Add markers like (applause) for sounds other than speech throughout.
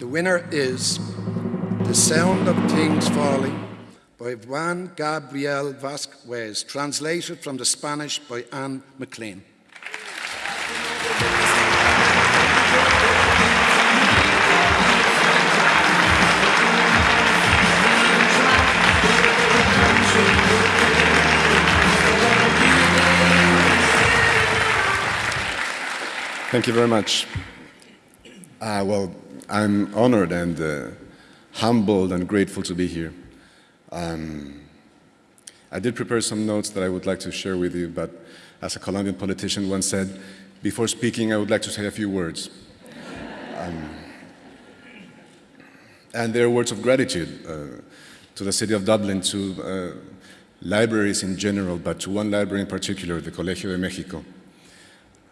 The winner is The Sound of Things Falling by Juan Gabriel Vasquez, translated from the Spanish by Anne McLean. Thank you very much. Uh, well, I'm honored and uh, humbled and grateful to be here. Um, I did prepare some notes that I would like to share with you, but as a Colombian politician once said, before speaking, I would like to say a few words. (laughs) Um, and they're words of gratitude uh, to the city of Dublin, to uh, libraries in general, but to one library in particular, the Colegio de Mexico.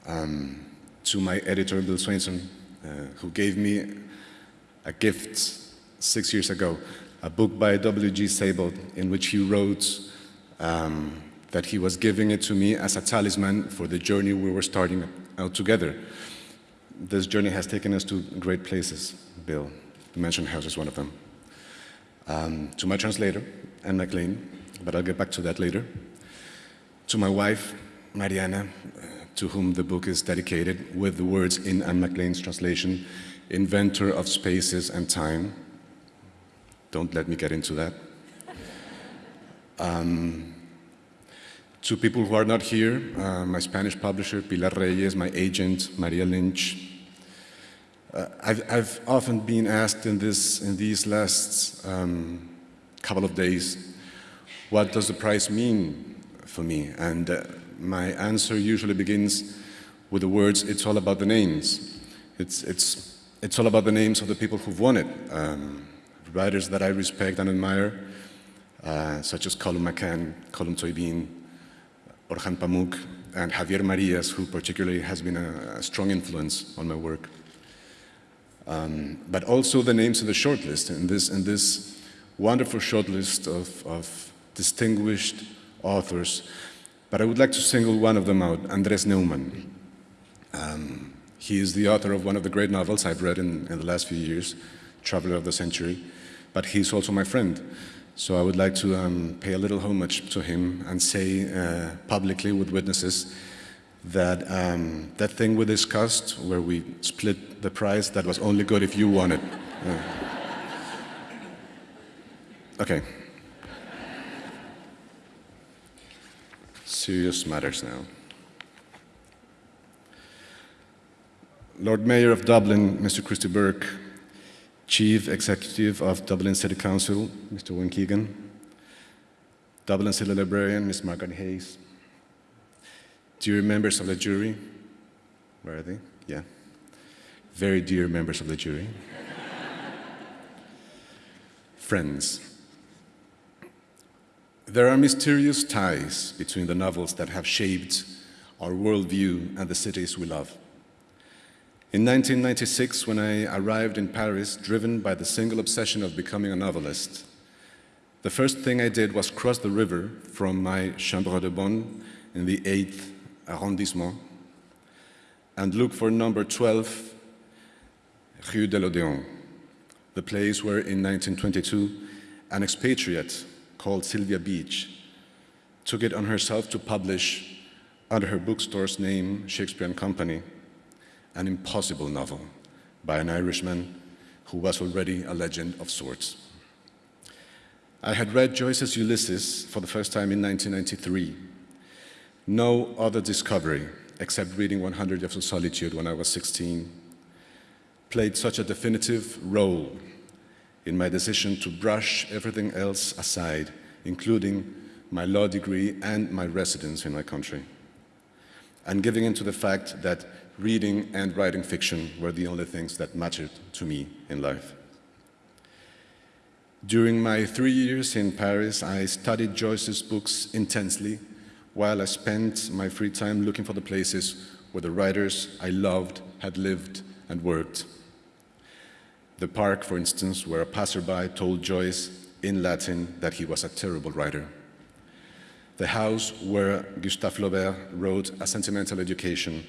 Um, to my editor, Bill Swainson, uh, who gave me a gift six years ago, a book by W.G. Sebald in which he wrote um, that he was giving it to me as a talisman for the journey we were starting out together. This journey has taken us to great places, Bill. The Mansion House is one of them. Um, to my translator, Anne McLean, but I'll get back to that later. To my wife, Mariana, to whom the book is dedicated, with the words in Anne McLean's translation, inventor of spaces and time. Don't let me get into that. Um, to people who are not here, uh, my Spanish publisher, Pilar Reyes, my agent, Maria Lynch. Uh, I've, I've, often been asked in, this, in these last um, couple of days, what does the prize mean for me? And uh, my answer usually begins with the words, it's all about the names. It's, it's, it's all about the names of the people who've won it. Um, writers that I respect and admire, uh, such as Colum McCann, Colm Toibin, Orhan Pamuk, and Javier Marias, who particularly has been a, a strong influence on my work. Um, but also the names in the shortlist, in this, in this wonderful shortlist of, of distinguished authors but I would like to single one of them out, Andres Neuman. Um, he is the author of one of the great novels I've read in, in, the last few years, Traveler of the Century, but he's also my friend. So I would like to um, pay a little homage to him and say uh, publicly with witnesses that um, that thing we discussed, where we split the prize, that was only good if you won it. Uh, okay. serious matters now. Lord Mayor of Dublin, Mr. Christy Burke, Chief Executive of Dublin City Council, Mr. Owen Keegan, Dublin City Librarian, Ms. Margaret Hayes, dear members of the jury, where are they? Yeah. Very dear members of the jury. (laughs) Friends, there are mysterious ties between the novels that have shaped our worldview and the cities we love. In 1996, when I arrived in Paris, driven by the single obsession of becoming a novelist, the first thing I did was cross the river from my chambre de bonne in the 8th arrondissement and look for number 12, Rue de l'Odéon, the place where in 1922 an expatriate called Sylvia Beach, took it on herself to publish under her bookstore's name, Shakespeare and Company, an impossible novel by an Irishman who was already a legend of sorts. I had read Joyce's Ulysses for the first time in 1993. No other discovery, except reading 100 Years of Solitude when I was 16, played such a definitive role in my decision to brush everything else aside, including my law degree and my residence in my country, and giving into the fact that reading and writing fiction were the only things that mattered to me in life. During my three years in Paris, I studied Joyce's books intensely, while I spent my free time looking for the places where the writers I loved had lived and worked. The park, for instance, where a passerby told Joyce in Latin that he was a terrible writer. The house where Gustave Flaubert wrote A Sentimental Education.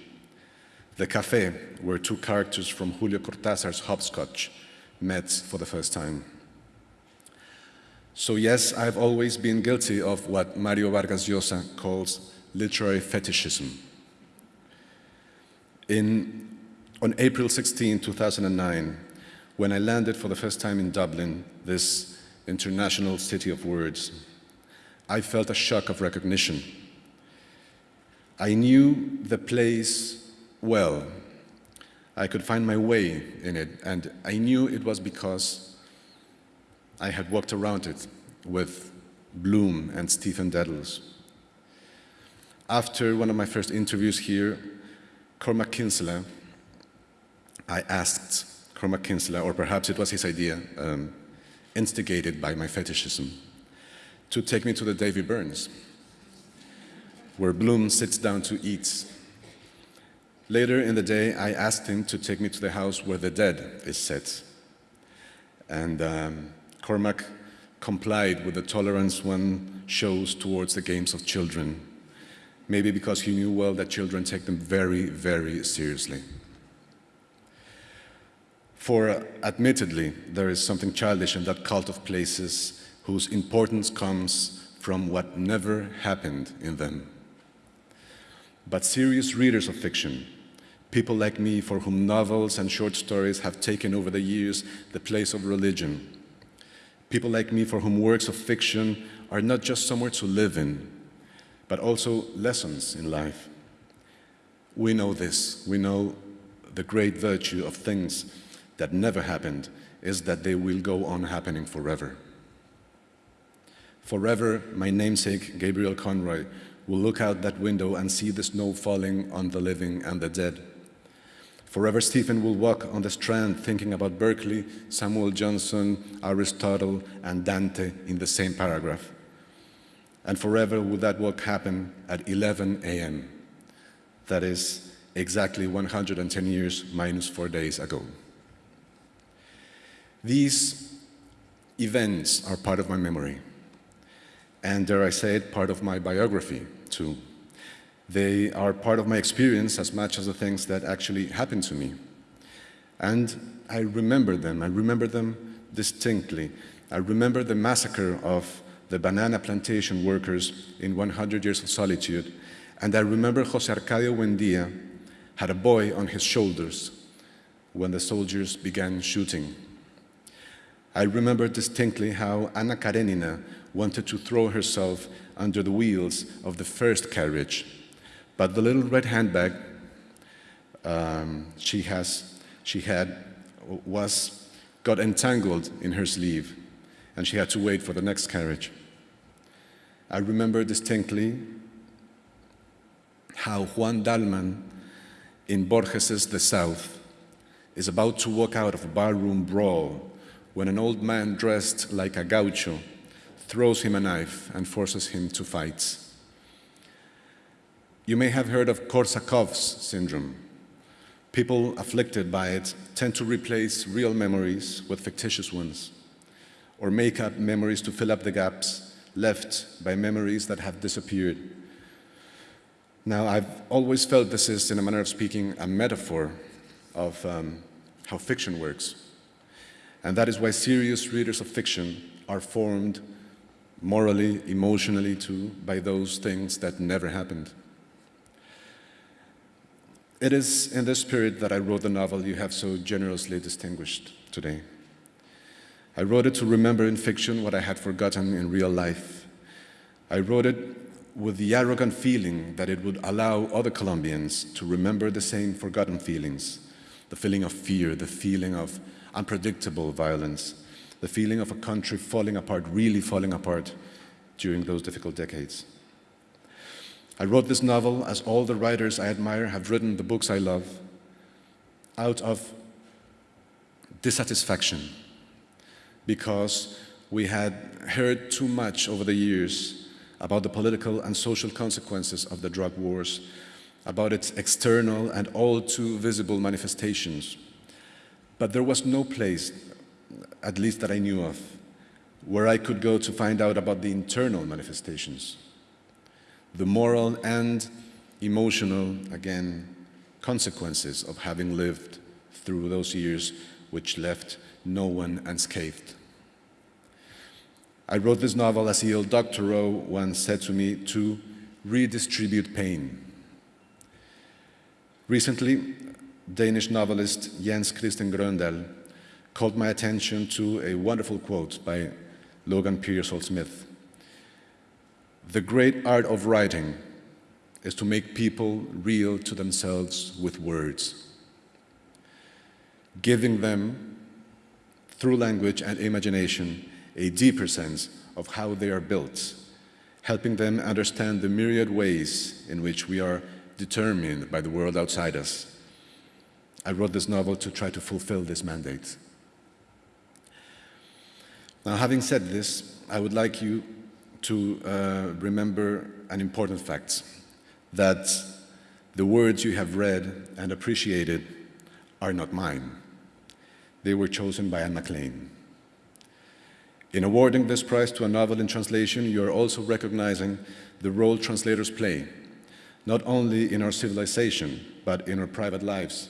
The cafe where two characters from Julio Cortázar's Hopscotch met for the first time. So yes, I've always been guilty of what Mario Vargas Llosa calls literary fetishism. In, on April 16, 2009, when I landed for the first time in Dublin, this international city of words, I felt a shock of recognition. I knew the place well. I could find my way in it, and I knew it was because I had walked around it with Bloom and Stephen Dedalus. After one of my first interviews here, Cormac Kinsella, I asked Cormac Kinsella, or perhaps it was his idea, um, instigated by my fetishism, to take me to the Davy Byrnes, where Bloom sits down to eat. Later in the day, I asked him to take me to the house where the dead is set. And um, Cormac complied with the tolerance one shows towards the games of children, maybe because he knew well that children take them very, very seriously. For uh, admittedly, there is something childish in that cult of places whose importance comes from what never happened in them. But serious readers of fiction, people like me for whom novels and short stories have taken over the years the place of religion, People like me for whom works of fiction are not just somewhere to live in, but also lessons in life. We know this. We know the great virtue of things that never happened is that they will go on happening forever. Forever, my namesake, Gabriel Conroy, will look out that window and see the snow falling on the living and the dead. Forever Stephen will walk on the strand thinking about Berkeley, Samuel Johnson, Aristotle, and Dante in the same paragraph. And forever will that walk happen at 11 a.m. That is exactly 110 years minus four days ago. These events are part of my memory. And dare I say it, part of my biography too. They are part of my experience as much as the things that actually happened to me. And I remember them. I remember them distinctly. I remember the massacre of the banana plantation workers in 100 Years of Solitude. And I remember Jose Arcadio Buendia had a boy on his shoulders when the soldiers began shooting. I remember distinctly how Anna Karenina wanted to throw herself under the wheels of the first carriage but the little red handbag um, she, has, she had was, got entangled in her sleeve, and she had to wait for the next carriage. I remember distinctly how Juan Dahlmann in Borges's The South is about to walk out of a barroom brawl when an old man dressed like a gaucho throws him a knife and forces him to fight. You may have heard of Korsakov's syndrome. People afflicted by it tend to replace real memories with fictitious ones, or make up memories to fill up the gaps left by memories that have disappeared. Now, I've always felt this is, in a manner of speaking, a metaphor of um, how fiction works. And that is why serious readers of fiction are formed morally, emotionally too, by those things that never happened. It is in this spirit that I wrote the novel you have so generously distinguished today. I wrote it to remember in fiction what I had forgotten in real life. I wrote it with the arrogant feeling that it would allow other Colombians to remember the same forgotten feelings, the feeling of fear, the feeling of unpredictable violence, the feeling of a country falling apart, really falling apart during those difficult decades. I wrote this novel, as all the writers I admire have written the books I love, out of dissatisfaction because we had heard too much over the years about the political and social consequences of the drug wars, about its external and all too visible manifestations. But there was no place, at least that I knew of, where I could go to find out about the internal manifestations the moral and emotional, again, consequences of having lived through those years which left no one unscathed. I wrote this novel, as E.L. Doctorow once said to me, to redistribute pain. Recently, Danish novelist Jens Christian Grøndahl called my attention to a wonderful quote by Logan Pearsall Smith. The great art of writing is to make people real to themselves with words, giving them, through language and imagination, a deeper sense of how they are built, helping them understand the myriad ways in which we are determined by the world outside us. I wrote this novel to try to fulfill this mandate. Now, having said this, I would like you to uh, remember an important fact, that the words you have read and appreciated are not mine. They were chosen by Anne McLean. In awarding this prize to a novel in translation, you are also recognizing the role translators play, not only in our civilization, but in our private lives.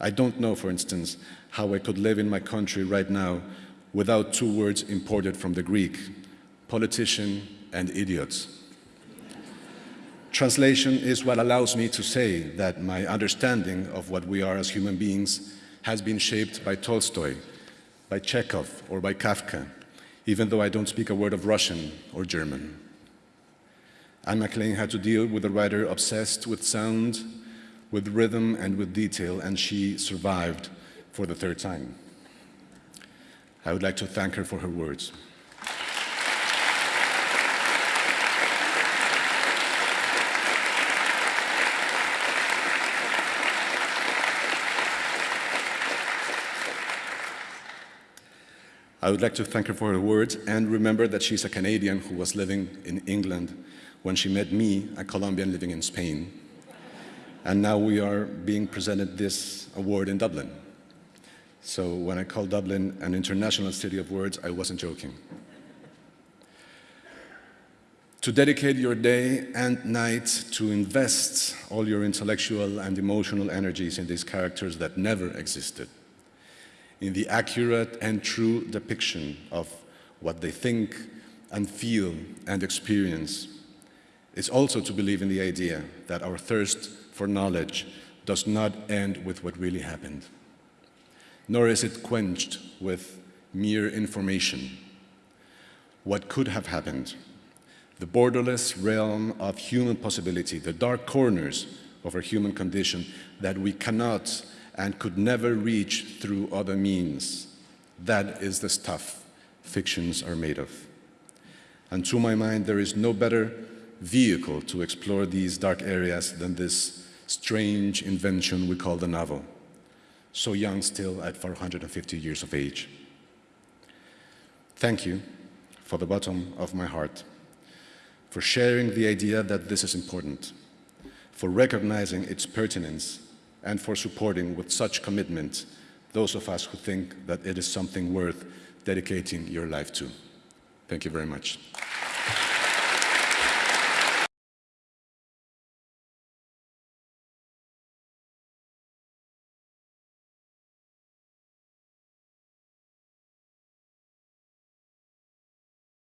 I don't know, for instance, how I could live in my country right now without two words imported from the Greek, politician and idiot. Translation is what allows me to say that my understanding of what we are as human beings has been shaped by Tolstoy, by Chekhov or by Kafka, even though I don't speak a word of Russian or German. Anne McLean had to deal with a writer obsessed with sound, with rhythm, and with detail, and she survived for the third time. I would like to thank her for her words. I would like to thank her for her words and remember that she's a Canadian who was living in England when she met me, a Colombian living in Spain. And now we are being presented this award in Dublin. So when I called Dublin an international city of words, I wasn't joking. To dedicate your day and night to invest all your intellectual and emotional energies in these characters that never existed in the accurate and true depiction of what they think and feel and experience is also to believe in the idea that our thirst for knowledge does not end with what really happened, nor is it quenched with mere information. What could have happened, the borderless realm of human possibility, the dark corners of our human condition that we cannot and could never reach through other means. That is the stuff fictions are made of. And to my mind, there is no better vehicle to explore these dark areas than this strange invention we call the novel, so young still at 450 years of age. Thank you, for the bottom of my heart, for sharing the idea that this is important, for recognizing its pertinence and for supporting with such commitment those of us who think that it is something worth dedicating your life to. Thank you very much.